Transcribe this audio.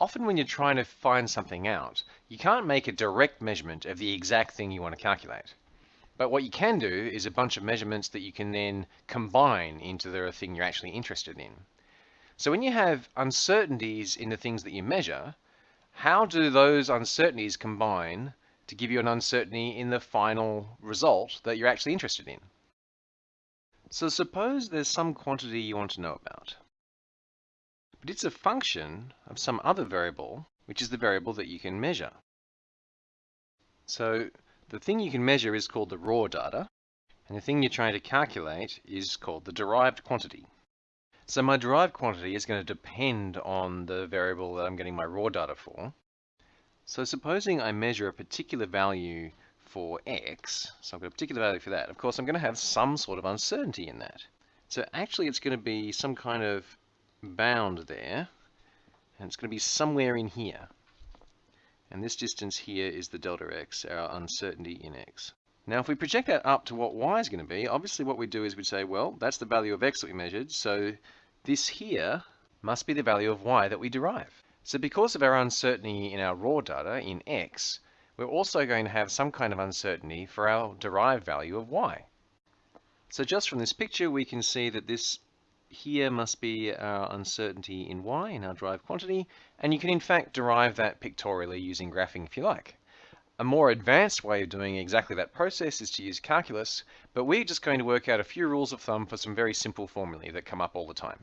often when you're trying to find something out, you can't make a direct measurement of the exact thing you want to calculate. But what you can do is a bunch of measurements that you can then combine into the thing you're actually interested in. So when you have uncertainties in the things that you measure, how do those uncertainties combine to give you an uncertainty in the final result that you're actually interested in? So suppose there's some quantity you want to know about but it's a function of some other variable, which is the variable that you can measure. So the thing you can measure is called the raw data, and the thing you're trying to calculate is called the derived quantity. So my derived quantity is going to depend on the variable that I'm getting my raw data for. So supposing I measure a particular value for x, so I've got a particular value for that, of course I'm going to have some sort of uncertainty in that. So actually it's going to be some kind of bound there, and it's going to be somewhere in here. And this distance here is the delta x, our uncertainty in x. Now if we project that up to what y is going to be, obviously what we do is we say, well, that's the value of x that we measured, so this here must be the value of y that we derive. So because of our uncertainty in our raw data in x, we're also going to have some kind of uncertainty for our derived value of y. So just from this picture, we can see that this here must be our uncertainty in y, in our derived quantity, and you can in fact derive that pictorially using graphing if you like. A more advanced way of doing exactly that process is to use calculus, but we're just going to work out a few rules of thumb for some very simple formulae that come up all the time.